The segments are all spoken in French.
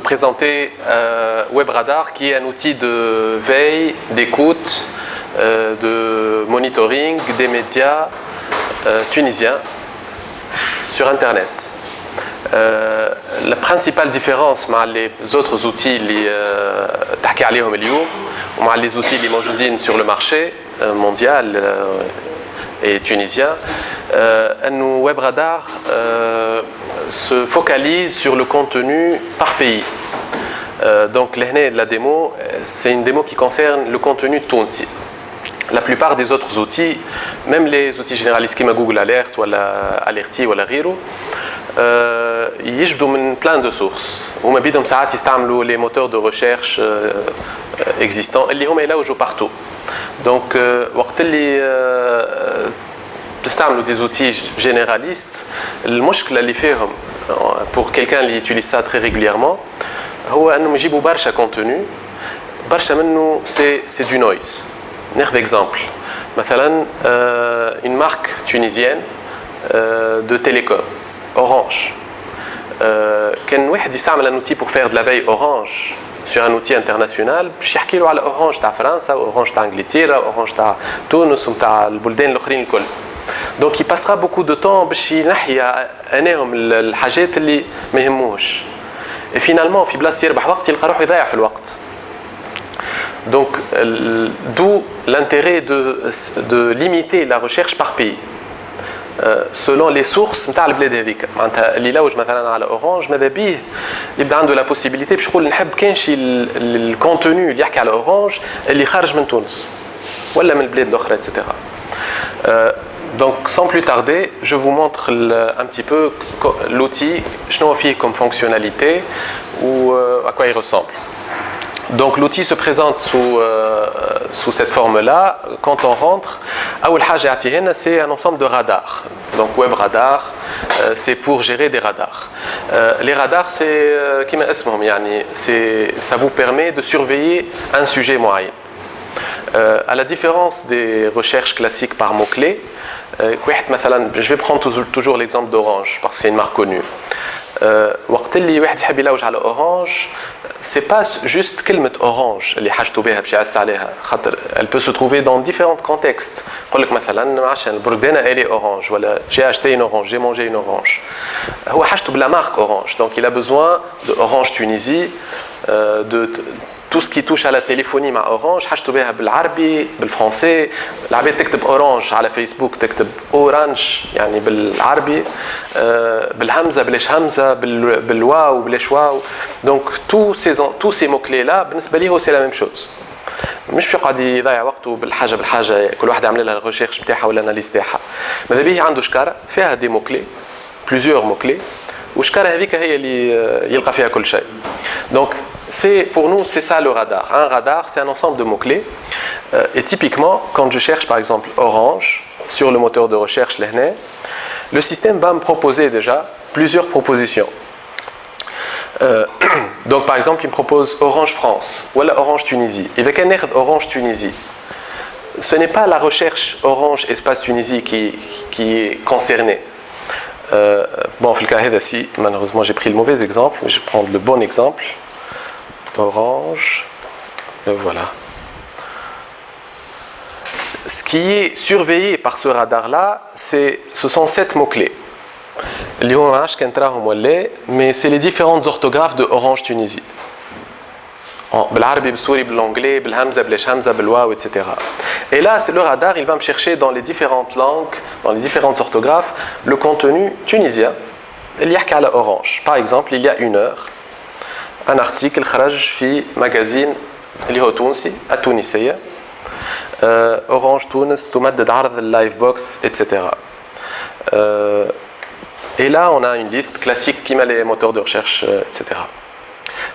vous présenter euh, WebRadar qui est un outil de veille, d'écoute, euh, de monitoring des médias euh, tunisiens sur Internet. la principale différence avec les autres outils les outils qui sur le marché mondial et tunisien, un WebRadar se focalise sur le contenu par pays. Euh, donc l'année de la démo, c'est une démo qui concerne le contenu Tunsi. La plupart des autres outils, même les outils généralistes comme Google Alert ou Alerti ou euh, ils ont plein de sources. Ou ils les moteurs de recherche euh, existants, ils sont là où partout. Donc, euh, تستعملوا des outils généralistes المشكله اللي فيهم pour quelqu'un qui utilise ça très régulièrement هو انهم يجيبوا برشا contenu برشا منه c'est c'est du noise ناخذ exemple مثلا euh, une marque tunisienne euh, de télécom Orange كان واحد يستعمل un outil pour faire de la veille Orange sur un outil international باش يحكي له على اورانج تاع فرنسا اورانج تاع انجلترا اورانج تاع تونس وتاع البلدان الاخرين الكل دونك يباسرا بوكو دو طون باش ينحي اناهم الحاجات اللي ما يهموش فينالمون في بلاصه يربح وقت يلقى روحه يضيع في الوقت Donc, d'où l'intérêt de, de limiter la recherche par pays. selon les sources نتاع البلاد هذيك معناتها اللي لوج مثلا على اورانج ماذا بيه يبدا عنده لا بوسيبيليتي باش يقول نحب كان شي الكونتوني اللي يحكي على اورانج اللي خارج من تونس ولا من البلاد الاخرى اتسيتيرا Donc sans plus tarder, je vous montre un petit peu l'outil, ce comme fonctionnalité ou euh, à quoi il ressemble. Donc l'outil se présente sous, euh, cette forme-là. Quand on rentre, c'est un ensemble de radars. Donc web radar, euh, c'est pour gérer des radars. les radars, c'est ça vous permet de surveiller un sujet moyen. à la différence des recherches classiques par mots-clés, euh, je vais prendre toujours, l'exemple d'Orange parce que c'est une marque connue. Euh, Orange, c'est pas juste كلمة Orange اللي حاجته بها باش يعس عليها خاطر elle peut se trouver dans différents contextes يقول لك مثلا عشان البردانة elle est orange ولا j'ai acheté une orange j'ai mangé une orange هو حاجته بلا marque Orange donc il a besoin de Orange Tunisie euh, de qui touche à la téléphonie مع اورانج حاجته بها بالعربي بالفرنسي. العباد تكتب اورانج على فيسبوك تكتب اورانج يعني بالعربي. بالهمزة بلاش همزة بالواو بلاش واو. دونك تو سي تو سي مو كلي لا بالنسبة لي هو سي لا ميم شوز مش في قاعد يضيع وقته بالحاجة بالحاجة. كل واحد يعمل لها الريشيرش نتاعها ولا الاناليز نتاعها ماذا بيه؟ عنده شكارة فيها دي مو كلي بليزيور مو والشكارة هذيك هي اللي يلقى فيها كل شيء. دونك pour nous, c'est ça le radar. Un radar, c'est un ensemble de mots-clés. Euh, et typiquement, quand je cherche par exemple Orange sur le moteur de recherche Lehne, le système va me proposer déjà plusieurs propositions. Euh, donc par exemple, il me propose Orange France ou Orange Tunisie. Et avec un Orange Tunisie, ce n'est pas la recherche Orange Espace Tunisie qui, qui est concernée. Euh, bon, malheureusement j'ai pris le mauvais exemple, mais je vais prendre le bon exemple orange, le voilà. Ce qui est surveillé par ce radar-là, ce sont sept mots-clés. Mais c'est les différentes orthographes de Orange Tunisie. l'anglais, etc. Et là, c'est le radar, il va me chercher dans les différentes langues, dans les différentes orthographes, le contenu tunisien. Il Orange. Par exemple, il y a une heure, un article خرج في magazine اللي هو تونسي التونسية اورانج تونس تمدد عرض اللايف بوكس etc. et là on a une liste classique qui met les moteurs de recherche etc.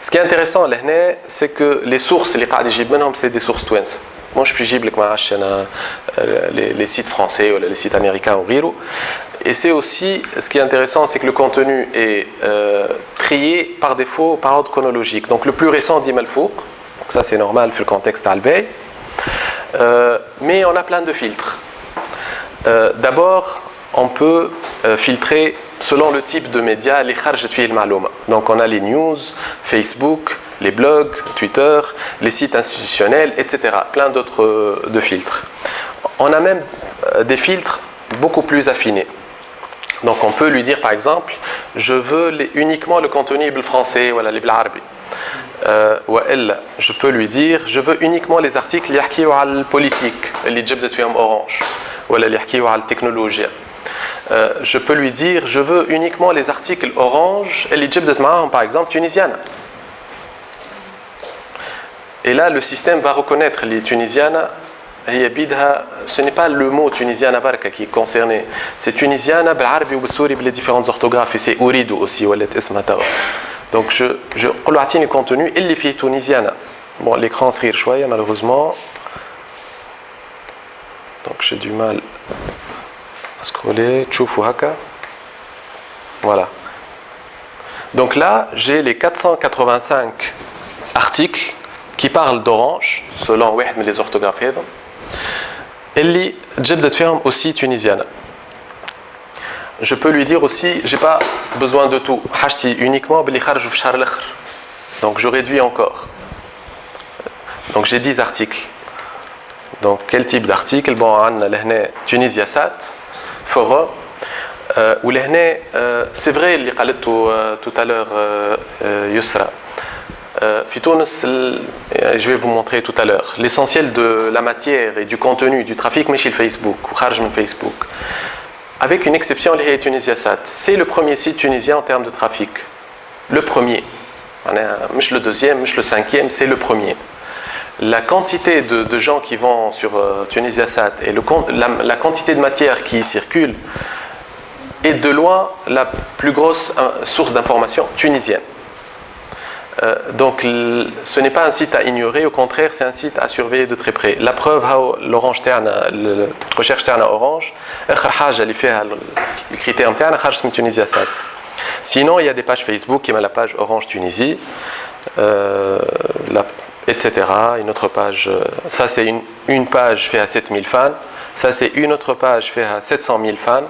Ce qui est intéressant là c'est que les sources اللي قاعد يجيب منهم c'est des sources توانسة مش بيجيب لك معاش انا les sites français ou les sites américains ou غيره et c'est aussi, ce qui est intéressant, c'est que le contenu est euh, triés par défaut par ordre chronologique. Donc le plus récent dit Malfour, ça c'est normal vu le contexte Alvey. Euh, mais on a plein de filtres. Euh, d'abord, on peut euh, filtrer selon le type de média les Donc on a les news, Facebook, les blogs, Twitter, les sites institutionnels, etc. Plein d'autres de filtres. On a même des filtres beaucoup plus affinés. Donc on peut lui dire par exemple, je veux uniquement le contenu français, voilà, les arabe. Euh, ou elle, je peux lui dire, je veux uniquement les articles qui politique, les de orange, ou qui technologie. Euh, je peux lui dire, je veux uniquement les articles orange et les de par exemple, tunisienne. Et là, le système va reconnaître les tunisiennes ce n'est pas le mot tunisiana qui est concerné. C'est tunisiana ou b'souri les différentes orthographes. Et c'est urido aussi, ou Donc je, je, le contenu, il est fait tunisiana. Bon, l'écran se rire malheureusement. Donc j'ai du mal à scroller. Tchoufou. Voilà. Donc là, j'ai les 485 articles qui parlent d'orange, selon les orthographes. Ellie Jebdet Firm aussi tunisienne. Je peux lui dire aussi, j'ai pas besoin de tout. Hachsi uniquement, donc je réduis encore. Donc j'ai 10 articles. Donc quel type d'article? Bon, on a Tunisia Sat, Forum. Euh, euh, c'est vrai, euh, tout à l'heure, Yusra je vais vous montrer tout à l'heure. L'essentiel de la matière et du contenu du trafic mais chez Facebook ou Facebook avec une exception c'est le premier site tunisien en termes de trafic. Le premier. Le deuxième le cinquième c'est le premier. La quantité de, gens qui vont sur euh, Tunisiasat et le, la, quantité de matière qui circule est de loin la plus grosse euh, source d'information tunisienne. Euh, donc ce n'est pas un site à ignorer, au contraire c'est un site à surveiller de très près. La preuve, l'Orange la recherche Terne Orange, le critère Tunisiasat. Sinon, il y a des pages Facebook, qui la page Orange Tunisie, la etc. Une autre page, euh, ça c'est une, page fait à 7000 fans, ça c'est une autre page fait à 700 000 fans.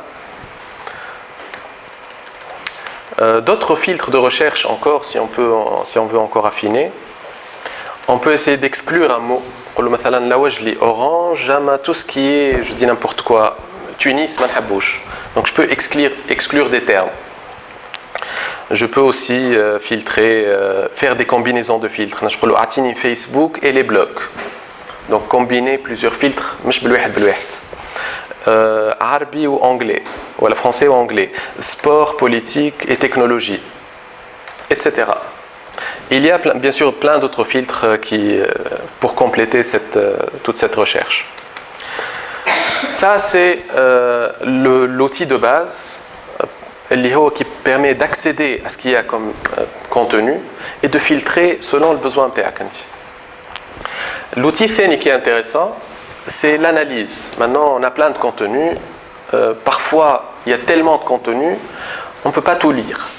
Euh, d'autres filtres de recherche encore, si on, peut, si on veut encore affiner, on peut essayer d'exclure un mot. Pour le mathalan, là où je lis orange, tout ce qui est, je dis n'importe quoi, Tunis, Manhabouche. Donc je peux exclure, exclure des termes. Je peux aussi euh, filtrer, euh, faire des combinaisons de filtres. Je peux le Facebook et les blocs. Donc combiner plusieurs filtres, mais je peux le euh, arabe ou anglais, ou français ou anglais, sport, politique et technologie, etc. Il y a bien sûr plein d'autres filtres qui, pour compléter cette, toute cette recherche. Ça, c'est l'outil de base qui permet d'accéder à ce qu'il y a comme euh, contenu et de filtrer selon le besoin de L'outil FENI qui est intéressant, c'est l'analyse. Maintenant, on a plein de contenus. Euh, parfois, il y a tellement de contenu, on ne peut pas tout lire.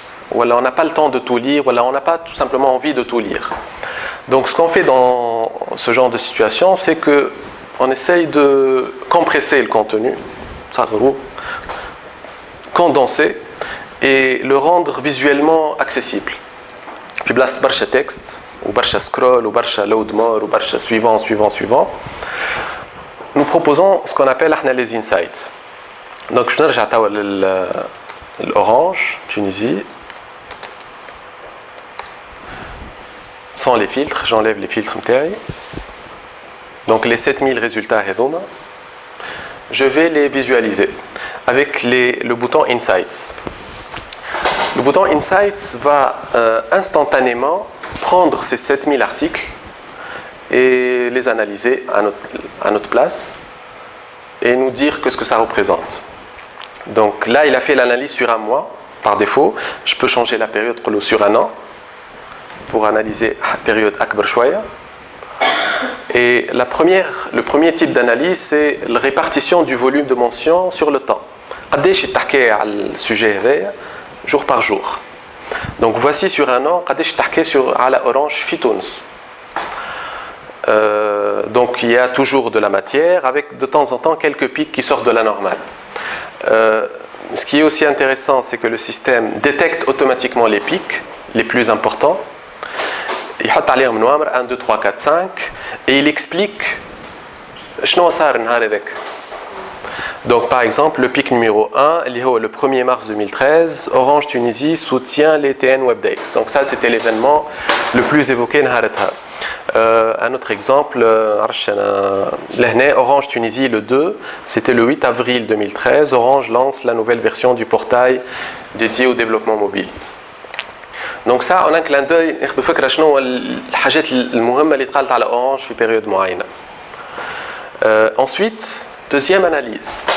Alors on n'a pas le temps de tout lire, alors on n'a pas tout simplement envie de tout lire. Donc ce qu'on fait dans ce genre de situation, c'est que on essaye de compresser le contenu, ça condenser et le rendre visuellement accessible. Puis place barcha texte, ou barcha scroll, ou barcha load more, ou barcha suivant, suivant, suivant. Nous proposons ce qu'on appelle les insights. Donc je vais l'orange, Tunisie. Sans les filtres, j'enlève les filtres Donc les 7000 résultats je vais les visualiser avec les, le bouton Insights. Le bouton Insights va euh, instantanément prendre ces 7000 articles et les analyser à notre, place et nous dire que ce que ça représente. Donc là, il a fait l'analyse sur un mois par défaut. Je peux changer la période sur un an pour analyser la période Akbar Et la première, le premier type d'analyse, c'est la répartition du volume de mention sur le temps. le sujet jour par jour. Donc voici sur un an, je sur à la orange fitons. Euh, donc il y a toujours de la matière avec de temps en temps quelques pics qui sortent de la normale. Euh, ce qui est aussi intéressant, c'est que le système détecte automatiquement les pics les plus importants. Il a 1, 2, 3, 4, 5 et il explique donc par exemple, le pic numéro 1, le 1er mars 2013, Orange Tunisie soutient les TN Web Days. Donc ça, c'était l'événement le plus évoqué. Euh, un autre exemple, euh, Orange Tunisie le 2, c'était le 8 avril 2013, Orange lance la nouvelle version du portail dédié au développement mobile. Donc ça, on a un clin d'œil, ناخذ فكره شنو الحاجات المهمه اللي تقالت على اورانج في بيريود معينه. Euh, ensuite, deuxième analyse.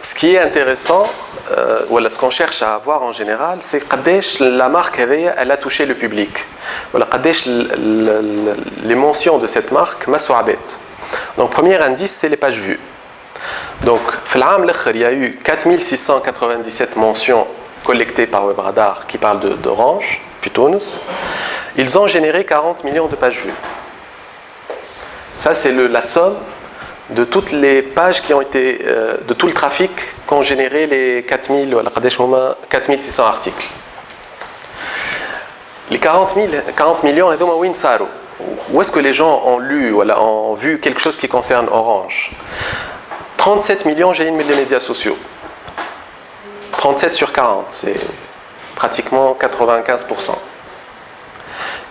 Ce qui est intéressant, euh, voilà, ce qu'on cherche à avoir en général, c'est que la marque elle a touché le public. Les mentions de cette marque, Donc, premier indice, c'est les pages vues. Donc, il y a eu 4697 mentions collectées par WebRadar qui parlent d'Orange, puis Ils ont généré 40 millions de pages vues. Ça, c'est la somme de toutes les pages qui ont été, euh, de tout le trafic qu'ont généré les 4000, 4600 articles. Les 40, 000, 40 millions, où est-ce que les gens ont lu, voilà, ont vu quelque chose qui concerne Orange? 37 millions, j'ai une des médias sociaux. 37 sur 40, c'est pratiquement 95%.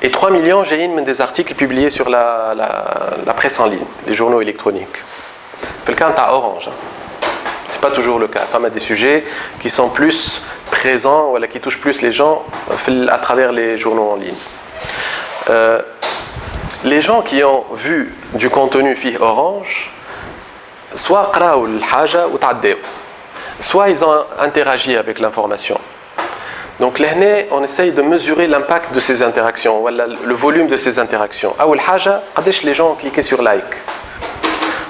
Et 3 millions, j'ai une des articles publiés sur la, presse en ligne, les journaux électroniques. C'est le cas à Orange. Hein. Ce n'est pas toujours le cas. Y a des sujets qui sont plus présent, voilà, qui touche plus les gens euh, à travers les journaux en ligne. Euh, les gens qui ont vu du contenu fi orange, soit soit ils ont interagi avec l'information. Donc l'année, on essaye de mesurer l'impact de ces interactions, le volume de ces interactions. Aoul haja, les gens ont cliqué sur like.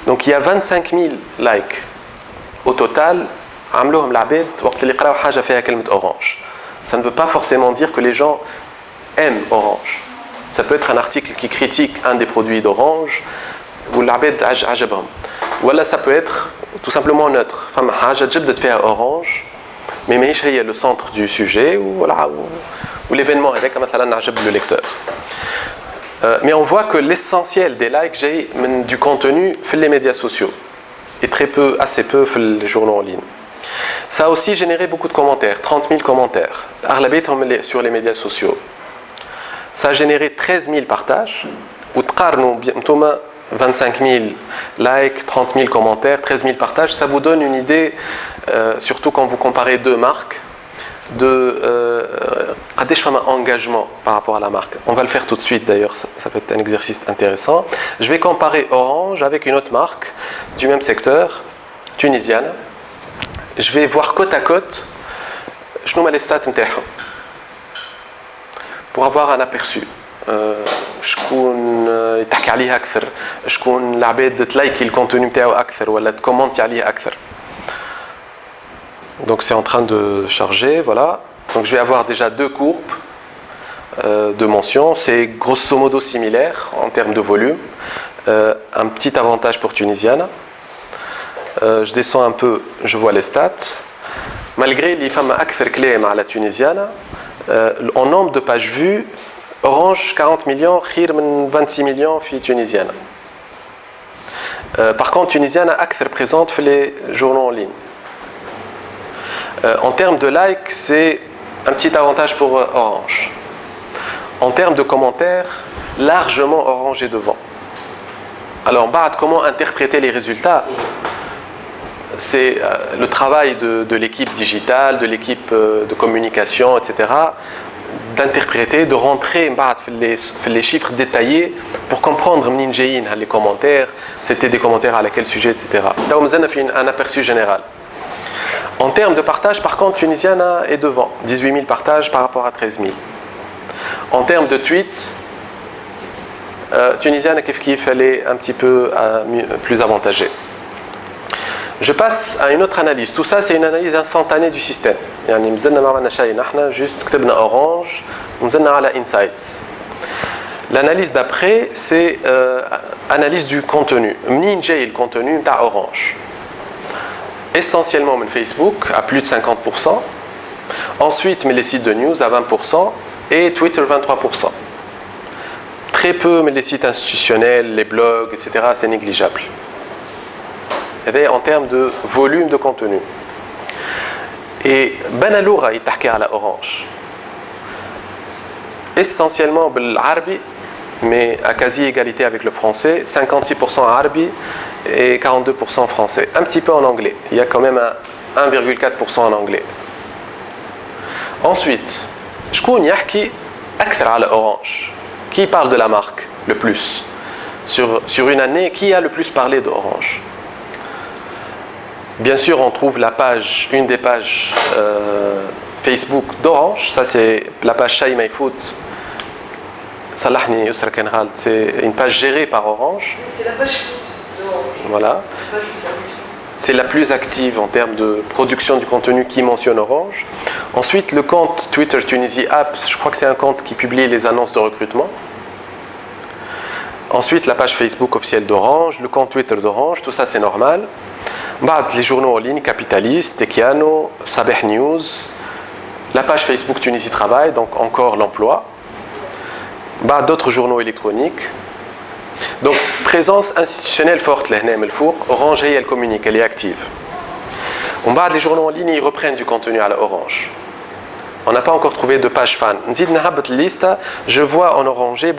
Donc il y a 25 000 likes au total عملوهم العباد وقت اللي قراو حاجة فيها كلمة orange. Ça ne veut pas forcément dire que les gens aiment orange. Ça peut être un article qui critique un des produits d'orange ou العباد عجبهم. Ou là ça peut être tout simplement neutre. فما حاجة جبدت فيها orange mais ماهيش هي le centre du sujet ou, voilà, ou, l'événement avec le lecteur. Euh, mais on voit que l'essentiel des likes j'ai du contenu fait les médias sociaux et très peu, assez peu fait les journaux en ligne. Ça a aussi généré beaucoup de commentaires, 30 000 commentaires, sur les médias sociaux. Ça a généré 13 000 partages, ou 25 000 likes, 30 000 commentaires, 13 000 partages, ça vous donne une idée, euh, surtout quand vous comparez deux marques, de euh, engagement par rapport à la marque. On va le faire tout de suite d'ailleurs, ça, peut être un exercice intéressant. Je vais comparer Orange avec une autre marque du même secteur, tunisienne Je vais voir côte à côte, je les stats pour avoir un aperçu. شكون يتحكي عليه اكثر شكون العباد تلايكي الكونتوني نتاعو اكثر ولا تكومونتي عليه اكثر Donc c'est en train de charger, voilà. Donc je vais avoir déjà deux courbes euh, de mention. C'est grosso modo similaire en termes de volume. Euh, un petit avantage pour Tunisiana. euh, je descends un peu, je vois les stats. Malgré les femmes akthar à la Tunisiana, en nombre de pages vues, Orange 40 millions, khir 26 millions fi tunisienne. Euh, par contre, tunisienne akthar présente les journaux en ligne. Euh, en termes de likes, c'est un petit avantage pour euh, Orange. En termes de commentaires, largement Orange est devant. Alors, comment interpréter les résultats? C'est le travail de, l'équipe digitale, de l'équipe de communication, etc d'interpréter, de rentrer les, les chiffres détaillés pour comprendre les commentaires, c'était des commentaires à quel sujet, etc. Donc, un aperçu général. En termes de partage, par contre, Tunisiana est devant, 18 000 partages par rapport à 13 000. En termes de tweets, euh, Tunisiana, qu'il fallait un petit peu euh, plus avantagé. Je passe à une autre analyse. Tout ça, c'est une analyse instantanée du système. يعني مازلنا ما عملنا شيء نحن juste كتبنا orange ونزلنا على insights. L'analyse d'après, c'est euh, analyse du contenu. منين جاي الكونتوني نتاع orange essentiellement Facebook à plus de 50%. Ensuite, mais les sites de news à 20% et Twitter 23%. Très peu, mais les sites institutionnels, les blogs, etc., c'est négligeable. Et en termes de volume de contenu. Et Benaloura est à la orange. Essentiellement l'arabe, mais à quasi égalité avec le français, 56% arabe et 42% français. Un petit peu en anglais. Il y a quand même 1,4% en anglais. Ensuite, شكون يحكي أكثر على Orange Qui parle de la marque le plus sur, sur une année, qui a le plus parlé d'Orange Bien sûr, on trouve la page, une des pages euh, Facebook d'Orange. Ça, c'est la page Shai My Food. Salahni c'est une page gérée par Orange. C'est la page foot d'Orange. Voilà. C'est la plus active en termes de production du contenu qui mentionne Orange. Ensuite, le compte Twitter Tunisie Apps, je crois que c'est un compte qui publie les annonces de recrutement. Ensuite, la page Facebook officielle d'Orange, le compte Twitter d'Orange, tout ça c'est normal. Les journaux en ligne, Capitaliste, Tekiano, Sabeh News, la page Facebook Tunisie Travail, donc encore l'emploi. D'autres journaux électroniques, donc, présence institutionnelle forte, Orange, elle communique, elle est active. On bas les journaux en ligne, ils reprennent du contenu à la Orange. On n'a pas encore trouvé de page fan. Je vois en orangé